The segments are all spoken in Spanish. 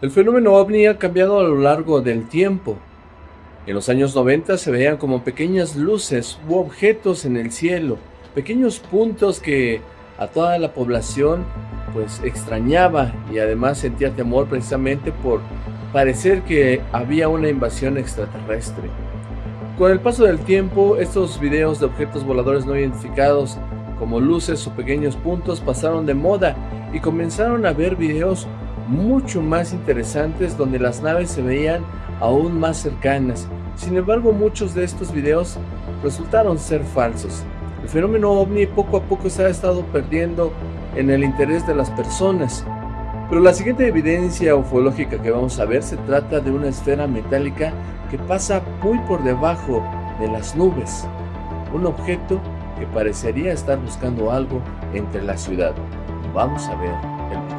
El fenómeno ovni ha cambiado a lo largo del tiempo. En los años 90 se veían como pequeñas luces u objetos en el cielo, pequeños puntos que a toda la población pues extrañaba y además sentía temor precisamente por parecer que había una invasión extraterrestre. Con el paso del tiempo, estos videos de objetos voladores no identificados como luces o pequeños puntos pasaron de moda y comenzaron a ver videos mucho más interesantes donde las naves se veían aún más cercanas. Sin embargo, muchos de estos videos resultaron ser falsos. El fenómeno ovni poco a poco se ha estado perdiendo en el interés de las personas. Pero la siguiente evidencia ufológica que vamos a ver se trata de una esfera metálica que pasa muy por debajo de las nubes. Un objeto que parecería estar buscando algo entre la ciudad. Vamos a ver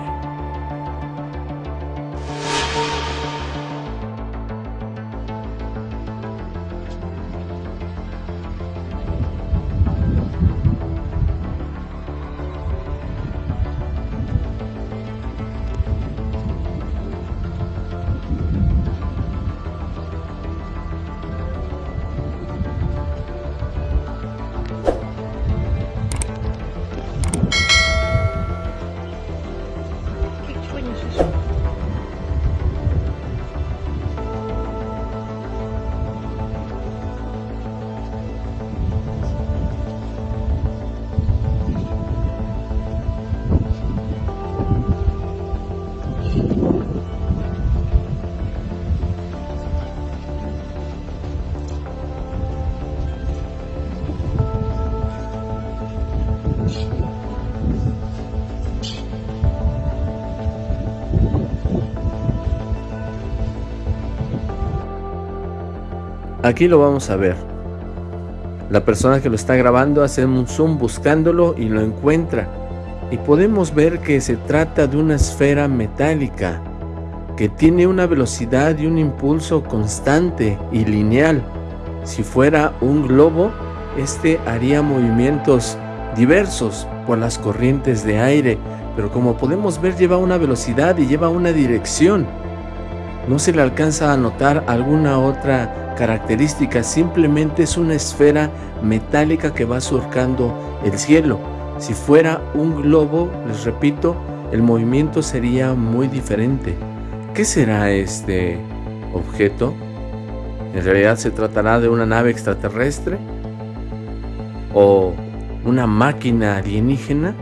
Aquí lo vamos a ver. La persona que lo está grabando hace un zoom buscándolo y lo encuentra. Y podemos ver que se trata de una esfera metálica que tiene una velocidad y un impulso constante y lineal. Si fuera un globo, este haría movimientos diversos por las corrientes de aire, pero como podemos ver lleva una velocidad y lleva una dirección. No se le alcanza a notar alguna otra característica, simplemente es una esfera metálica que va surcando el cielo. Si fuera un globo, les repito, el movimiento sería muy diferente. ¿Qué será este objeto? ¿En realidad se tratará de una nave extraterrestre? ¿O una máquina alienígena?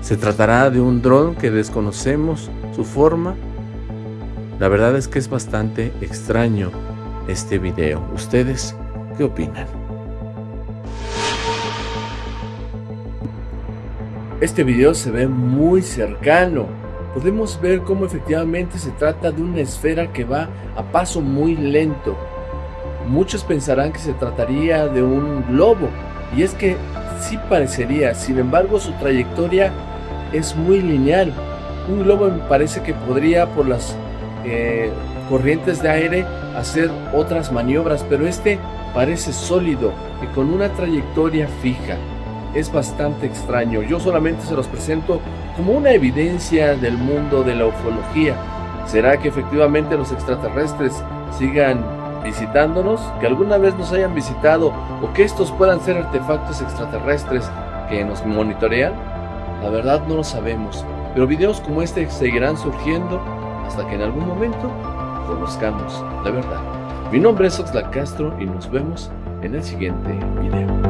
¿Se tratará de un dron que desconocemos su forma? La verdad es que es bastante extraño este video. ¿Ustedes qué opinan? Este video se ve muy cercano. Podemos ver cómo efectivamente se trata de una esfera que va a paso muy lento. Muchos pensarán que se trataría de un globo, y es que sí parecería, sin embargo su trayectoria es muy lineal. Un globo me parece que podría por las eh, corrientes de aire hacer otras maniobras, pero este parece sólido y con una trayectoria fija. Es bastante extraño, yo solamente se los presento como una evidencia del mundo de la ufología. ¿Será que efectivamente los extraterrestres sigan visitándonos? ¿Que alguna vez nos hayan visitado o que estos puedan ser artefactos extraterrestres que nos monitorean? La verdad no lo sabemos, pero videos como este seguirán surgiendo hasta que en algún momento conozcamos la verdad. Mi nombre es Oxlack Castro y nos vemos en el siguiente video.